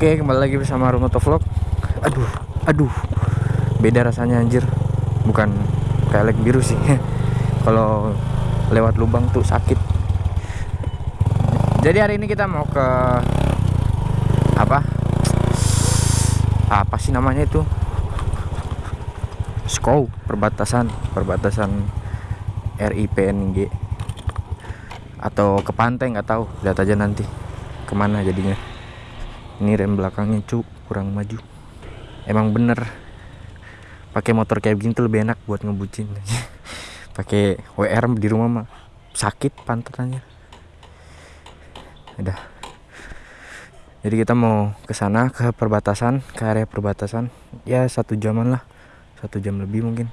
Oke, kembali lagi bersama Rumoto Vlog. Aduh, aduh. Beda rasanya anjir. Bukan kayak leg biru sih. Kalau lewat lubang tuh sakit. Jadi hari ini kita mau ke apa? Apa sih namanya itu? Skow, perbatasan, perbatasan RIPNG atau ke pantai nggak tahu lihat aja nanti ke mana jadinya ini rem belakangnya cu kurang maju. Emang bener. Pakai motor kayak begini tuh lebih enak buat ngebucin. Pakai WR di rumah mah. Sakit pantatannya udah. Jadi kita mau ke sana ke perbatasan ke area perbatasan. Ya satu jaman lah. Satu jam lebih mungkin.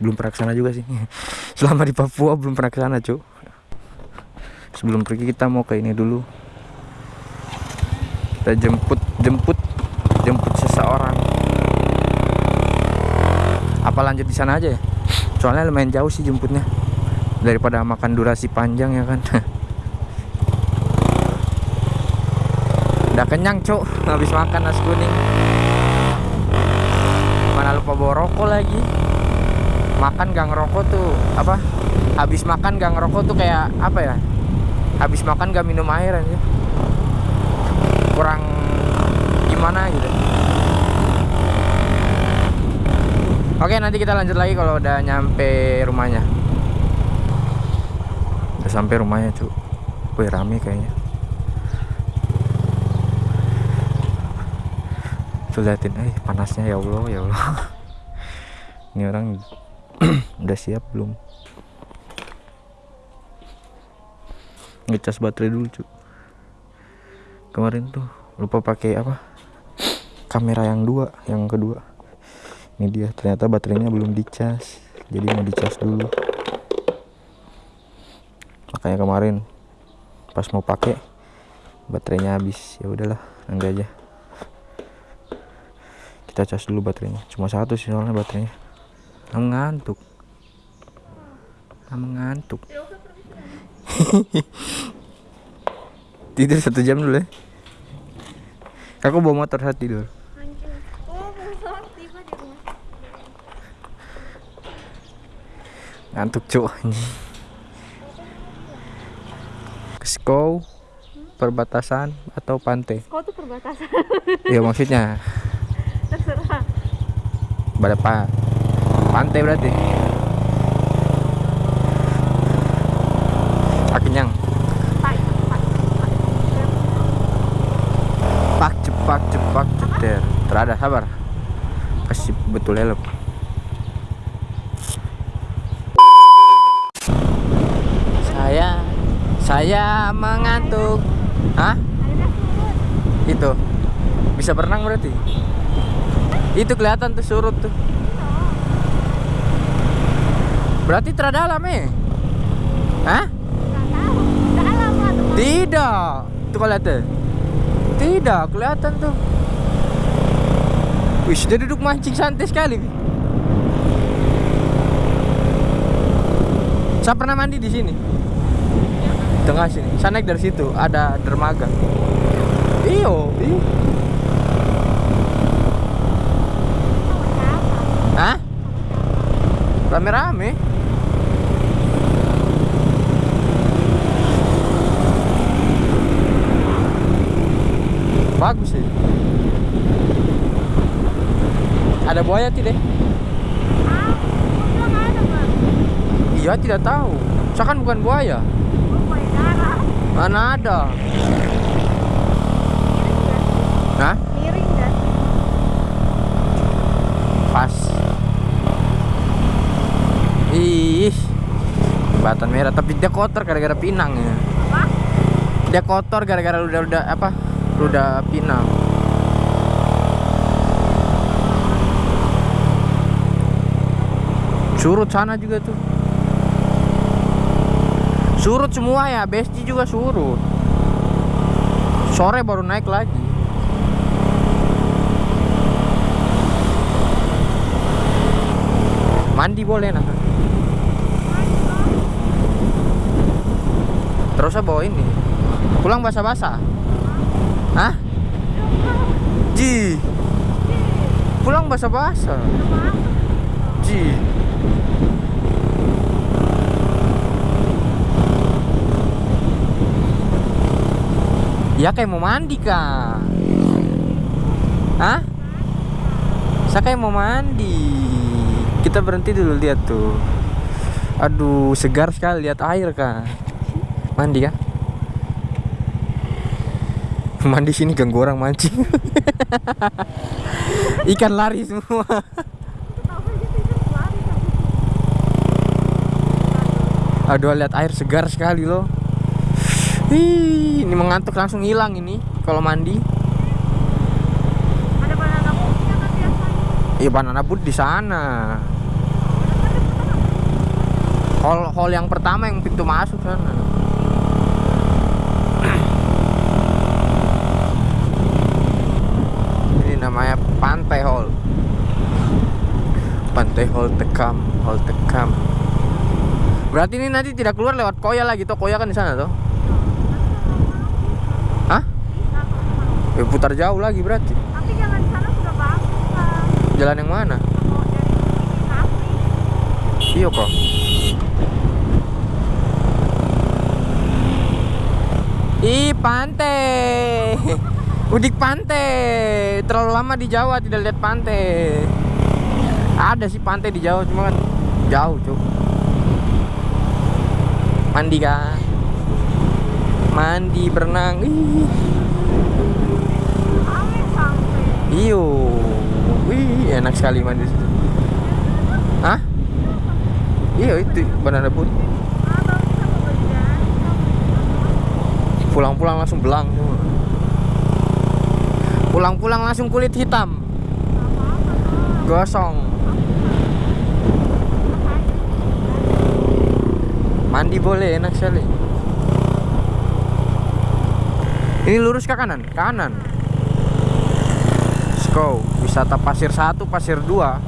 Belum pernah ke sana juga sih. Selama di Papua belum pernah ke sana cu. Sebelum pergi kita mau ke ini dulu kita jemput jemput jemput seseorang. Apa lanjut di sana aja ya? Soalnya lumayan jauh sih jemputnya. Daripada makan durasi panjang ya kan. Udah kenyang cuk. Habis makan nasi kuning. Mana lupa bawa rokok lagi. Makan gak ngerokok tuh apa? Habis makan gak ngerokok tuh kayak apa ya? Habis makan gak minum air aja kurang gimana gitu. Oke nanti kita lanjut lagi kalau udah nyampe rumahnya. Udah sampai rumahnya cuy Wih rame kayaknya. Tuh liatin. Eh panasnya ya Allah ya Allah. Ini orang udah siap belum? Ngecas baterai dulu cu kemarin tuh lupa pakai apa? Kamera yang dua yang kedua. Ini dia ternyata baterainya belum dicas jadi mau dicas dulu. Makanya kemarin pas mau pakai baterainya habis. Ya udahlah nanti aja. Kita cas dulu baterainya. Cuma satu sih soalnya baterainya. Mengantuk mengantuk tidur satu jam dulu ya. Aku bawa motor saat tidur. Ngantuk cuk. Keskow perbatasan atau pantai? Kau tuh perbatasan. ya maksudnya. Terserah. berapa? Pantai berarti ah kenyang Pak, pak, pak. pak cepak cepak ceter terada sabar. Kasih betul helm saya saya mengantuk. Hah? Ada surut. itu. Bisa berenang berarti? Itu kelihatan tuh surut tuh. Berarti terdalam eh? Hah? Tidak tuh lihat tuh. tidak kelihatan tuh Wih, dia duduk mancing santai sekali. Saya pernah mandi di sini. Tengah sini. Saya naik dari situ, ada dermaga. Iyo, iyo. Hah? Rame-rame. Bagus sih. Ada buaya tidak? Ah, ada bang. Iya tidak tahu. Saya kan bukan buaya. Oh, buaya darah. Mana ada? Hah? Miring kan? Pas. Ih, jembatan merah. Tapi dia kotor gara-gara pinang ya. Apa? Dia kotor gara-gara udah udah apa? Udah pinang. Surut sana juga tuh. Surut semua ya, Besti juga surut. Sore baru naik lagi. Mandi boleh nah. Terus saya bawa ini. Pulang basah-basah. Hah? Ji. Pulang basa-basa. Ji. Ya kayak mau mandi kak. Hah? Saya kayak mau mandi. Kita berhenti dulu lihat tuh. Aduh, segar sekali lihat air kak. Mandi kah? Mandi sini ganggu orang mancing. Ikan lari semua. Aduh, lihat air segar sekali loh. Ih, ini mengantuk langsung hilang ini kalau mandi. Ada banana kan biasanya. Iya banana boat di sana. Hall hall yang pertama yang pintu masuk sana. Ini namanya Pantai Hall. Pantai Hall Tekam, Hall Tekam. Berarti ini nanti tidak keluar lewat Koya lagi toh Koya kan di sana toh? Ya, putar jauh lagi berarti. Tapi jalan sana sudah bagus. Jalan yang mana? Iya kok. Ih, pantai. Udik pantai. Terlalu lama di Jawa tidak lihat pantai. Ada sih pantai di Jawa cuma kan jauh, Cuk. Mandi kan? Mandi berenang. Ih. Iyo. Wih, enak sekali mandi di situ. Hah? Iya, itu banana boat. Pulang-pulang langsung belang pulang-pulang langsung kulit hitam gosong mandi boleh enak sekali ini lurus ke kanan kanan Let's go wisata pasir satu pasir dua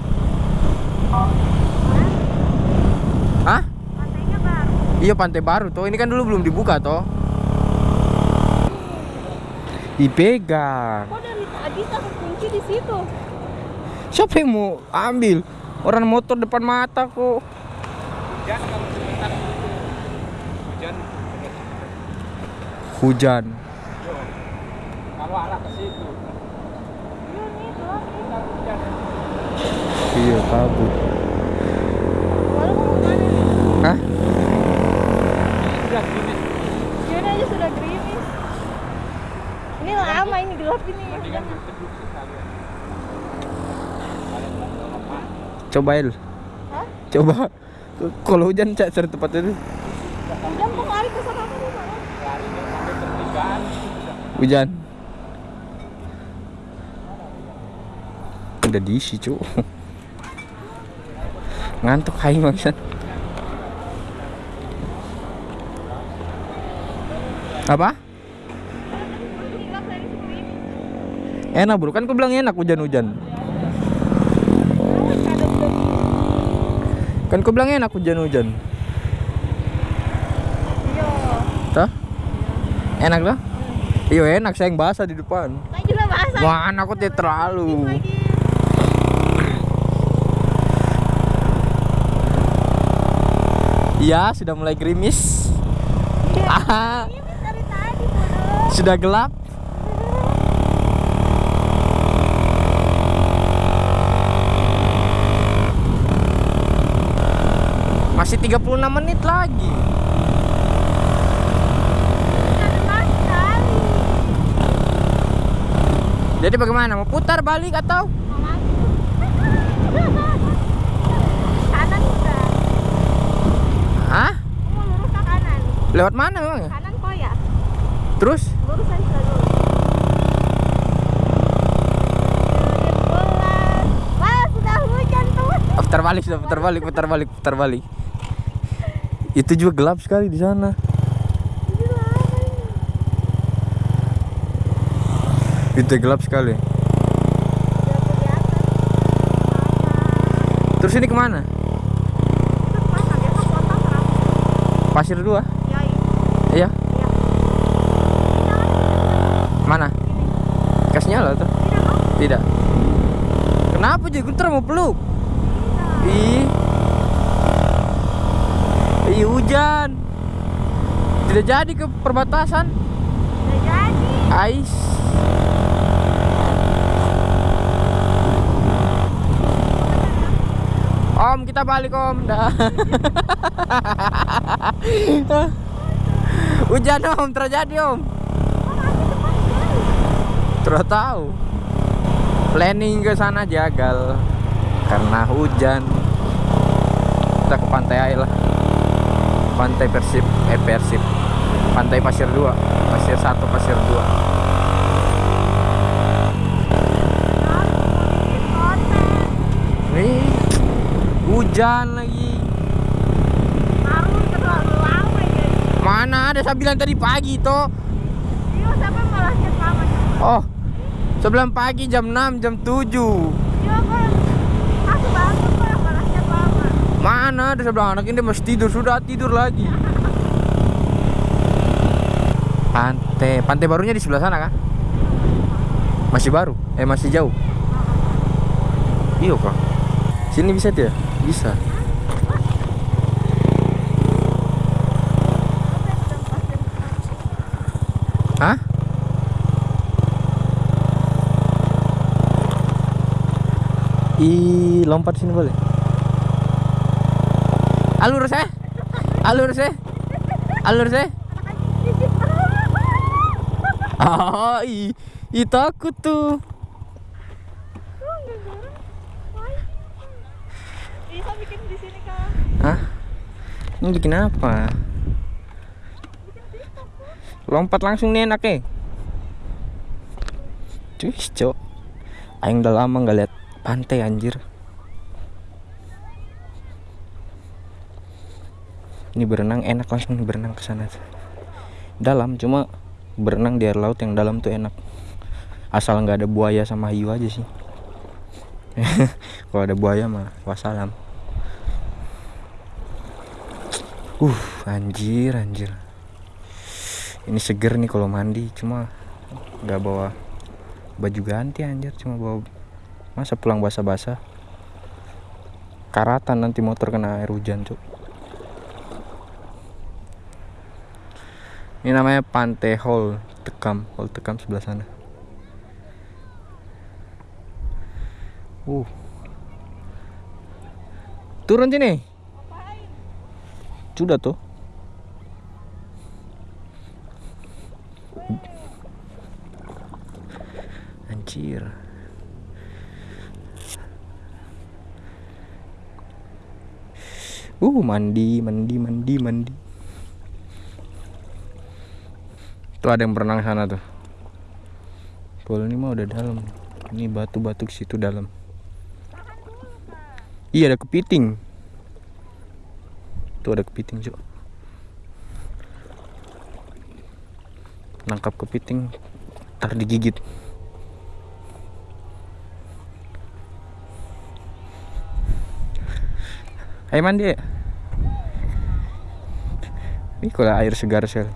Hah? Pantainya baru. Iya pantai baru toh. Ini kan dulu belum dibuka toh. Dipegang. Kok dari tadi tak kunci di situ? Siapa yang mau ambil? Orang motor depan mata kok. Hujan. Kalau arah ke situ. Iya nih, keluar nih. Iya kabut. Hah? Sudah gini. Sini aja sudah gerimis. Ini lama ini gelap ini. Coba El. Hah? Coba. Kalau hujan cak cari tempat itu. Hujan kok lari ke sana pertigaan. Hujan. Udah diisi cu. Ngantuk hai maksan. Apa? Enak bro, kan aku bilang enak hujan-hujan? Kan aku bilang enak hujan-hujan. Tah? Enak lah? Iya enak, sayang basah di depan. Wah, aku tidak terlalu Iya, sudah mulai gerimis Iya. Gerimis dari tadi, bodoh. Sudah gelap Masih 36 menit lagi kali. Jadi bagaimana? Mau putar balik atau? Mau masuk. Kanan udah. Hah? Mau lurus ke kanan. Lewat mana memang? Kanan kok ya? Terus? Lurus aja dulu. Wah, sudah hujan tuh. Putar balik sudah putar balik putar balik putar balik itu juga gelap sekali di sana itu gelap sekali terus ini ke mana pasir dua Ya, ini. iya Iya. Ini jangan. mana kasih nyala tuh Tidak. Tidak. Kenapa jadi Guntur mau peluk? Ih. Ih hujan. Tidak jadi ke perbatasan. Udah jadi. Ais. Om, kita balik Om. Dah. Hujan Om, terjadi Om. Terus tahu. Planning ke sana jagal karena hujan. Kita ke pantai aja lah. Pantai Persib, eh Persib. Pantai Pasir 2, Pasir 1, Pasir 2. Nih, hujan lagi. Mana ada saya bilang tadi pagi toh. Iya, malah lama. Oh, sebelum pagi jam 6, jam 7. Iya, kan. Aku bangun. Mana ada bilang anak ini masih tidur, sudah tidur lagi. Pantai, pantai barunya di sebelah sana kan? Masih baru? Eh masih jauh? Iya kok. Sini bisa dia? Bisa. Hah? Ih, lompat sini boleh. Alur saya. Alur saya. Alur saya. Ah, ih, ih takut tuh. Bisa bikin di sini kan. Hah? Ini bikin apa? Lompat langsung nih enak eh. Cuy, cok. Aing udah lama nggak lihat pantai anjir. Ini berenang enak langsung berenang ke sana. Dalam cuma berenang di air laut yang dalam tuh enak. Asal nggak ada buaya sama hiu aja sih. Kalau ada buaya mah wassalam. Uh, anjir, anjir. Ini seger nih kalau mandi, cuma nggak bawa baju ganti anjir, cuma bawa masa pulang basah-basah. Karatan nanti motor kena air hujan, cuk. Ini namanya Pantai Hall Tekam, Hall Tekam sebelah sana. Uh. Turun sini. Sudah tuh. Anjir. Uh, mandi, mandi, mandi, mandi. Tuh ada yang berenang sana tuh. Kalau ini mah udah dalam. Ini batu-batu ke situ dalam. Iya ada kepiting. Tuh ada kepiting cok. Nangkap kepiting, ntar digigit. Ayo mandi ya. Ini kalau air segar sekali.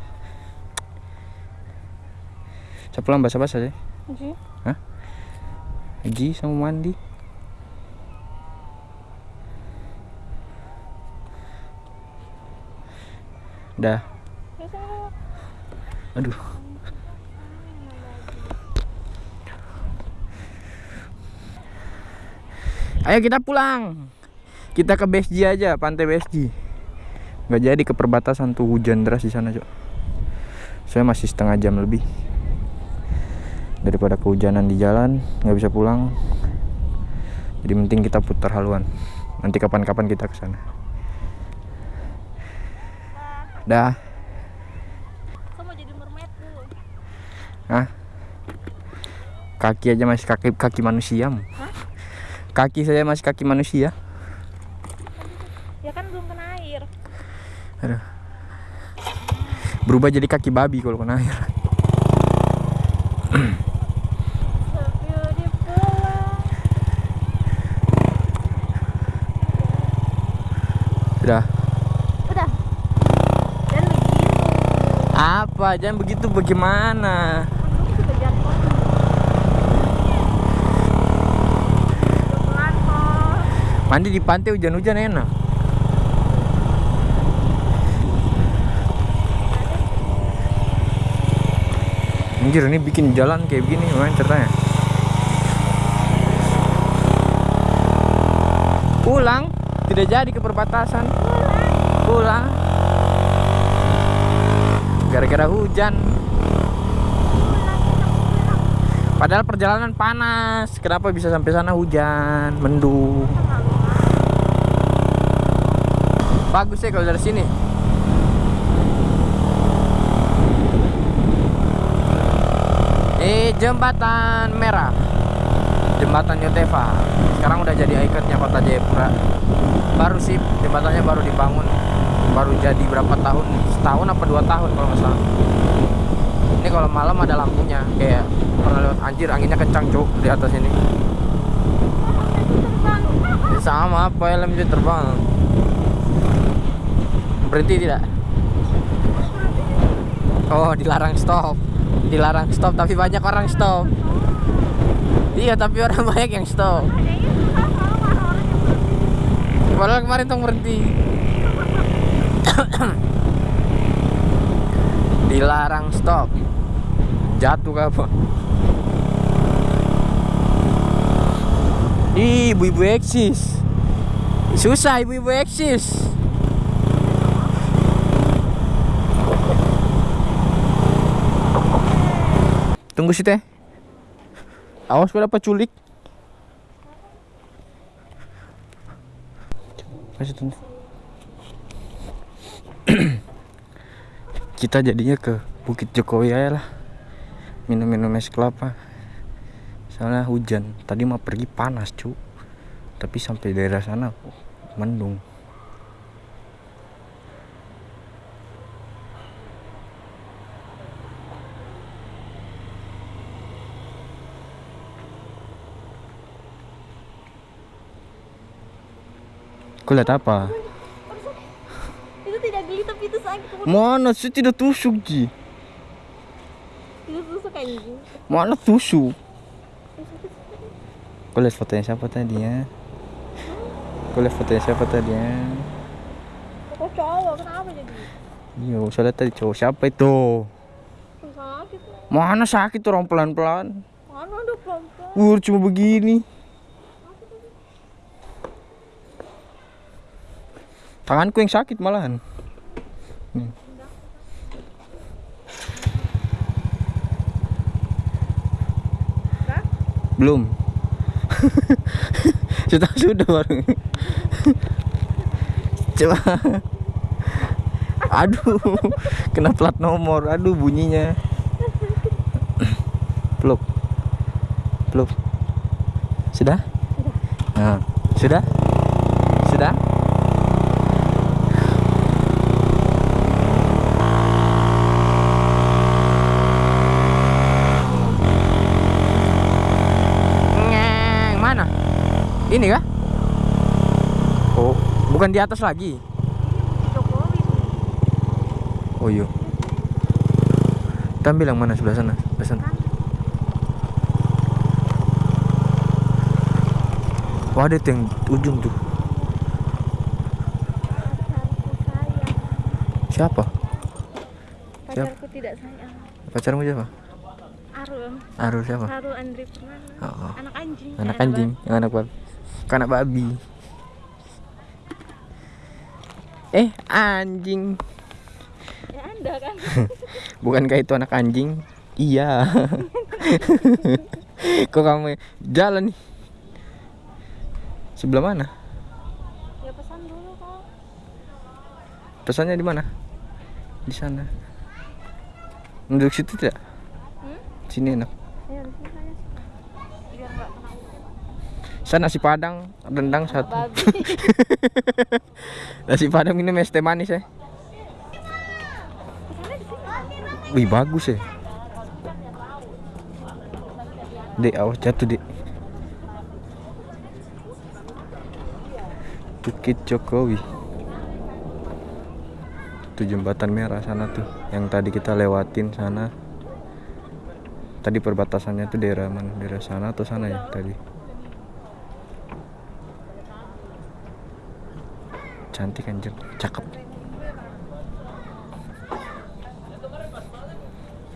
Saya pulang basah-basah ya. Ji. Haji sama mandi. Dah. Aduh. Ayo kita pulang. Kita ke BSG aja, pantai BSG. Nggak jadi ke perbatasan tuh hujan deras di sana, Cok. Saya masih setengah jam lebih. Daripada kehujanan di jalan, nggak bisa pulang. Jadi penting kita putar haluan. Nanti kapan-kapan kita ke sana. Dah. Aku mau jadi mermaid dulu. Hah? Kaki aja masih kaki kaki manusia. Mu. Kaki saya masih kaki manusia. Aduh. Berubah jadi kaki babi kalau kena air. Udah. Udah. Begitu. Apa? Jangan begitu bagaimana? Mandi di pantai hujan-hujan enak. Anjir ini bikin jalan kayak begini gimana ceritanya? Pulang, tidak jadi ke perbatasan. Pulang. Gara-gara hujan. Padahal perjalanan panas. Kenapa bisa sampai sana hujan, mendung? Bagus ya kalau dari sini. Ini jembatan merah. Jembatan Yotefa. Sekarang udah jadi ikonnya kota Jayapura. Baru sih jembatannya baru dibangun. Baru jadi berapa tahun? Setahun apa dua tahun kalau nggak salah. Ini kalau malam ada lampunya kayak pernah lewat anjir anginnya kencang cuk di atas ini. Sama apa helm itu terbang. Berhenti tidak? Oh, dilarang stop. Dilarang stop tapi banyak orang stop. Iya, tapi orang banyak yang stop. Padahal kemarin tuh berhenti. Dilarang stop. Jatuh apa? Ibu-ibu eksis. Susah ibu-ibu eksis. Tunggu sih teh. Awas gue dapat culik. Kasih. Kita jadinya ke Bukit Jokowi aja lah. Minum-minum es kelapa. Soalnya hujan. Tadi mau pergi panas, cu. Tapi sampai daerah sana oh, mendung. Kau lihat apa? Itu tidak geli tapi itu sakit. Mana sih tidak tusuk Ji? itu tusuk anjing. Mana tusuk? Kau lihat fotonya siapa tadi ya? Kau lihat fotonya siapa tadi ya? Kok cowok kenapa jadi? Iya, saya lihat tadi cowok siapa itu? Sakit. Mana sakit orang pelan-pelan? Mana ada pelan-pelan. Wur cuma begini. Tanganku yang sakit malahan. Nih. Belum. sudah sudah baru. Coba. Aduh, kena plat nomor. Aduh bunyinya. Peluk. Peluk. Sudah? Nah, sudah? Sudah? Ngeng, mana? Ini kah? Oh, bukan di atas lagi. Oh iya. Kita ambil yang mana sebelah sana? Sebelah sana. Wah, ada yang ujung tuh. Siapa? Siap. Pacarku tidak sayang. Pacarmu siapa? Arul. Arul siapa? Arul Andri Purnama. Oh, Anak anjing. anak anjing, yang anak babi. Anak babi. Eh, anjing. Ya anda kan. Bukankah itu anak anjing? Iya. Kok kamu jalan nih? Sebelah mana? ya pesan dulu kok. Pesannya di mana? Di sana. Duduk situ tidak? Hmm? Sini enak. Ya di sini saya suka. Biar nggak kena hujan. Saya nasi padang, rendang satu. Nasi padang minum es teh manis ya. Wih bagus ya. Dek, awas jatuh dek. Bukit Jokowi. Itu jembatan merah sana tuh, yang tadi kita lewatin sana. Tadi perbatasannya tuh daerah mana? Daerah sana atau sana ya tadi? Cantik anjir. Cakep.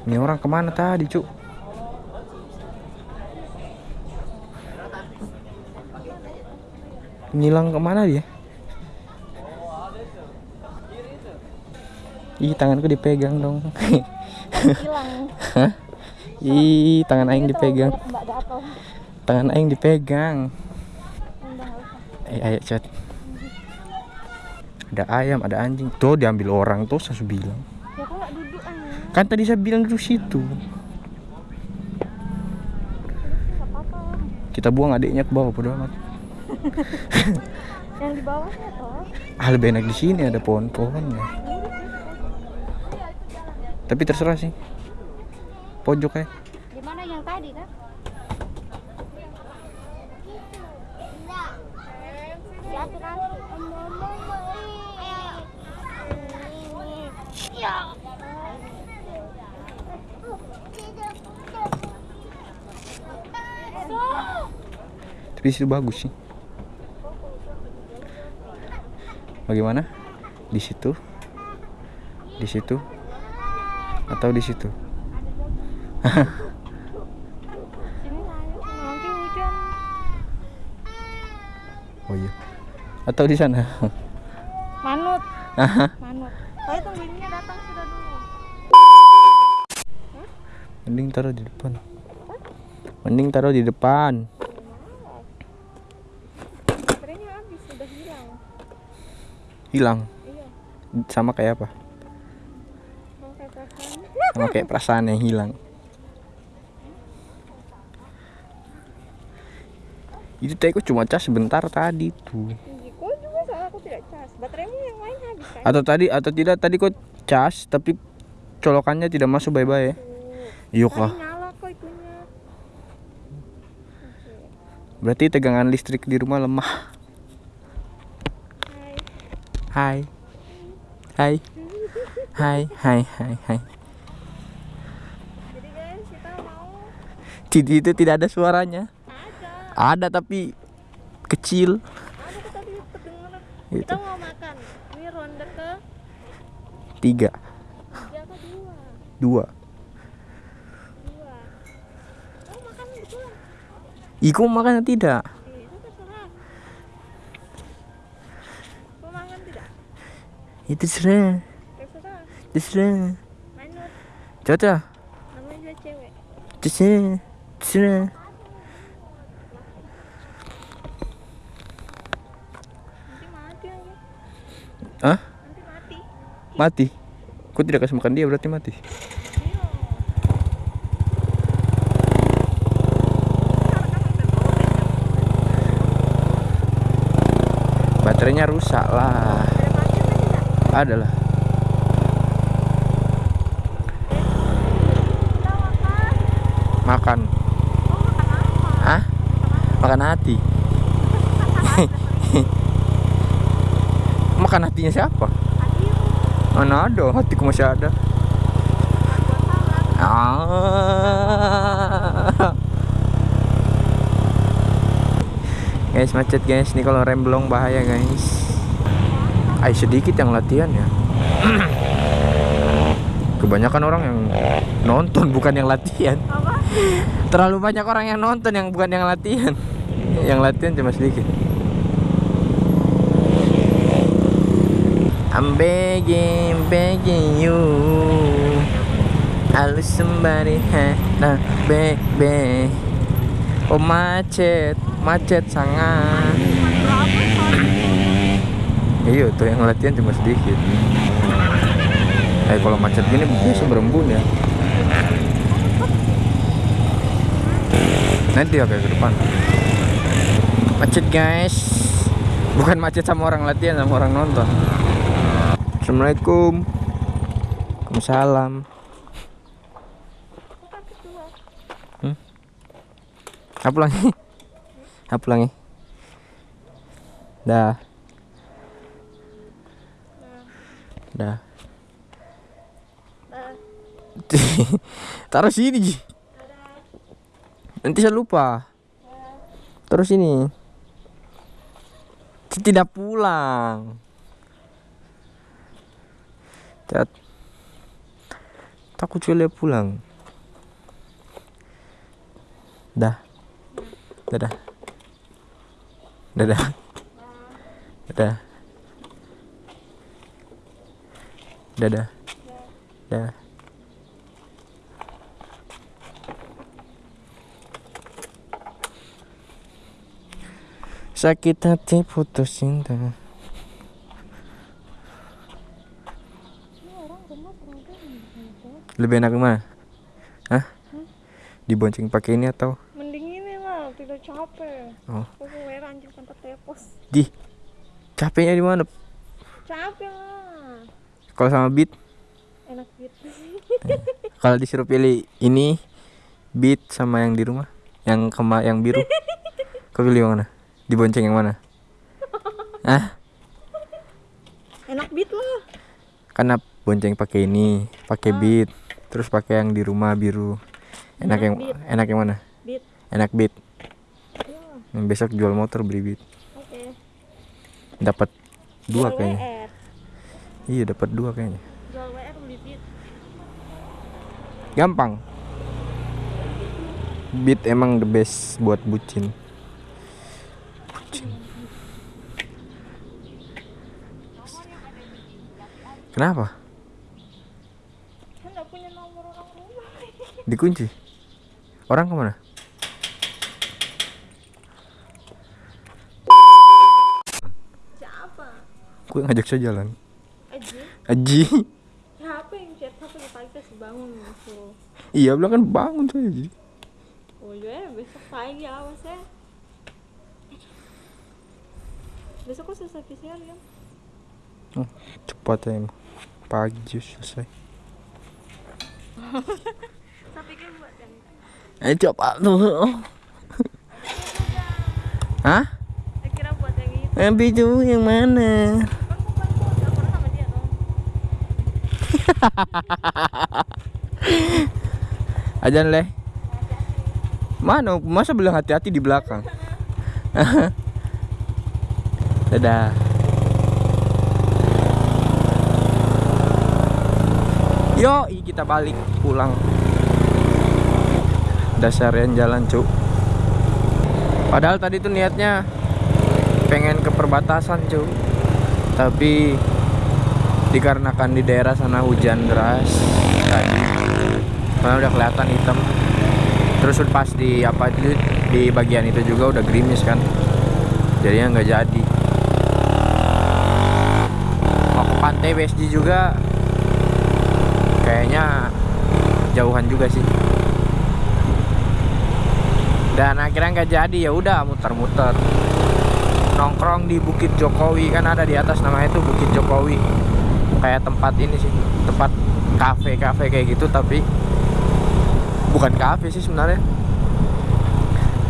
Ini orang ke mana tadi cuk? Ngilang ke mana dia? Ih tanganku dipegang dong. Hilang. Hah? ih tangan aing dipegang. Tangan aing dipegang. Eh ayo chat ada ayam ada anjing. Tuh diambil orang tuh saya bilang. Ya duduk aja kan tadi saya bilang duduk situ. Kita buang adiknya ke bawah bodo amat. Yang di bawahnya toh? Ah lebih enak di sini ada pohon-pohonnya. Tapi terserah sih. Pojok ya di mana yang tadi kan Ya, kan? Ya. Tapi di situ bagus sih. Bagaimana? Di situ? Di situ? Atau di situ? Oh iya. Atau di sana? Manut. Manut. Saya tungguinnya datang sudah dulu. mending taruh di depan. Mending taruh di depan Baterainya habis, sudah hilang. Hilang. Iya, sama kayak apa? Sama kayak perasaan yang hilang. Itu teko cuma cas sebentar tadi tuh. Kok juga soal aku tidak cas. Bateraimu yang lain habis kan? atau tadi atau tidak tadi kok cas tapi colokannya tidak masuk bye bye Tadi kah nyala kok itunya. berarti tegangan listrik di rumah lemah Hai. hai hai hai hai hai Jadi guys, kita mau itu tidak ada suaranya ada. ada tapi kecil Ada tuh tadi kedengeran. Itu. Kita mau makan. Ini ronde ke tiga tiga ke dua. dua Dua. Oh makan betulan. Iku makan tidak Eh, itu terserah. Mau makan tidak? Serah Terserah. terserah Manut. cocok Namanya cewek. terserah terserah. Hah? Nanti mati. mati Kau tidak kasih makan dia berarti mati baterainya rusak lah Ada macet tidak? ada lah Kita makan. Oh makan hati makan hatinya siapa mana ada hatiku masih ada. Ah. guys macet guys ini kalau rem belum bahaya guys Ay sedikit yang latihan ya. Kebanyakan orang yang nonton bukan yang latihan. Apa? terlalu banyak orang yang nonton yang bukan yang latihan. Yang latihan cuma sedikit. I'm begging, begging you. Halo somebody. Ha, nah baby Oh macet, macet sangat Iya tuh yang latihan cuma sedikit. Eh kalau macet gini biasa berembun ya. Nanti ya kayak ke depan. Macet guys. Bukan macet sama orang latihan sama orang nonton. Assalamualaikum. Waalaikumsalam. Kedua. Apa lagi? Apa lagi? Dah Dah Nah, Taruh sini Ji Nanti saya lupa Terus sini Tidak pulang Cat. Takut Cule pulang. Dah. Dadah. Dadah. Dadah. Dadah. Dadah. Sakit hati putus cinta. Ini orang. Lebih enak mana? Hah? Dibonceng pakai ini atau? Mending ini lah, tidak capek. Oh. Aku anjing sampai tepos. Di. Capeknya di mana? Capek lah. Kalau sama beat, Enak gitu. kalau disuruh pilih ini beat sama yang di rumah, yang kema yang biru. Kau pilih yang mana? Dibonceng yang mana? Ah, Enak beat lah. karena bonceng pakai ini, pakai beat, terus pakai yang di rumah biru. Enak Enak yang beat. enak yang mana? Beat. Enak beat. Ya, besok jual motor beli beat. oke. Dapat dua Jual kayaknya. Iya, dapat dua kayaknya. Jual WR beli beat. Gampang. Beat emang the best buat bucin. Bucin. Kenapa? Kan nggak punya nomor orang rumah. Dikunci. Orang ke mana? Siapa? Gue ngajak saya jalan. Aji. Aji. Siapa yang chat? Yang pagi kasih bangun suruh. iya bilang kan bangun saya Aji. Oh ya, besok pagi awas ya. Besok kok selesai PCR kan? Oh, cepat ya emang. Pagi just selesai. Saya pikir buat yang Eh coba tuh. Hah? saya kira buat yang itu. Tapi itu yang mana? Kan bukan buat, nggak pernah sama dia dong. Ajan leh. Mana? Masa bilang hati-hati di belakang? Dadah. Yo, kita balik pulang. Dasarian jalan, Cuk. Padahal tadi tuh niatnya pengen ke perbatasan, Cuk. Tapi dikarenakan di daerah sana hujan deras tadi. Karena udah kelihatan hitam. Terus pas di apa di, di bagian itu juga udah gerimis kan. Jadinya nggak jadi. Mau ke pantai BSG juga kayaknya jauhan juga sih. Dan akhirnya nggak jadi ya udah muter-muter. Nongkrong di Bukit Jokowi kan ada di atas namanya itu Bukit Jokowi kayak tempat ini sih tempat kafe kafe kayak gitu tapi bukan kafe sih sebenarnya.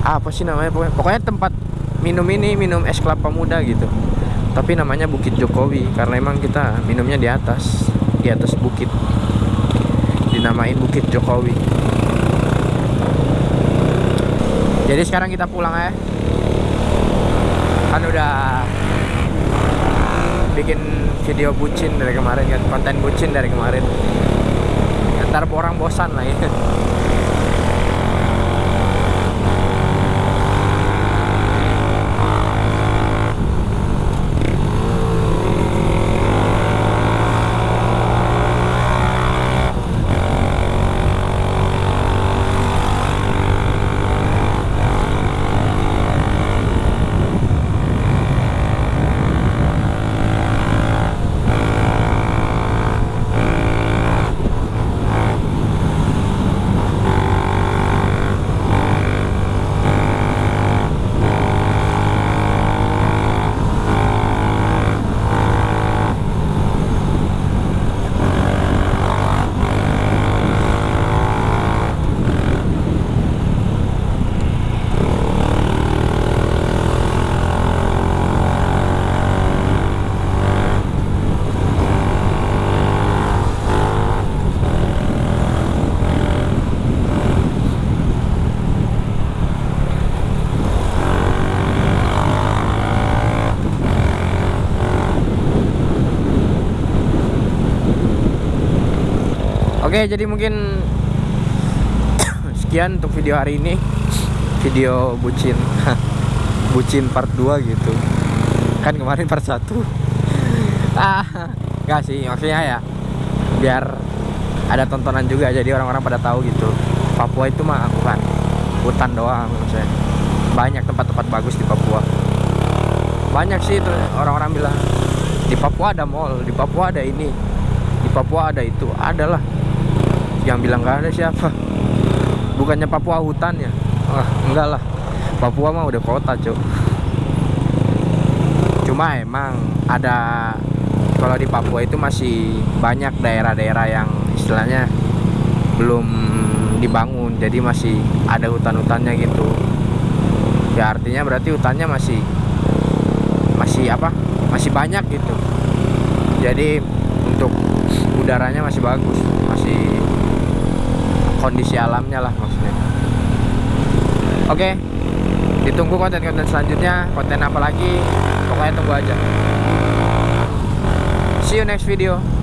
Apa sih namanya pokoknya, pokoknya tempat minum ini minum es kelapa muda gitu. Tapi namanya Bukit Jokowi karena emang kita minumnya di atas di atas bukit. Dinamain Bukit Jokowi. Jadi sekarang kita pulang ya kan udah bikin video bucin dari kemarin kan? Konten bucin dari kemarin. Ntar orang bosan lah ya Oke, jadi mungkin sekian untuk video hari ini. Video bucin. bucin part 2 gitu. Kan kemarin part 1. ah, enggak sih, maksudnya ya biar ada tontonan juga jadi orang-orang pada tahu gitu. Papua itu mah bukan hutan doang maksudnya. Banyak tempat-tempat bagus di Papua. Banyak sih itu orang-orang bilang di Papua ada mall, di Papua ada ini, di Papua ada itu, adalah yang bilang gak ada siapa. Bukannya Papua hutan ya? Wah, enggak lah. Papua mah udah kota cuk. Cuma emang ada kalau di Papua itu masih banyak daerah-daerah yang istilahnya belum dibangun. Jadi masih ada hutan-hutannya gitu. Ya artinya berarti hutannya masih masih apa? Masih banyak gitu. Jadi untuk udaranya masih bagus kondisi alamnya lah maksudnya. Oke ditunggu konten-konten selanjutnya. Konten apa lagi? Pokoknya tunggu aja. See you next video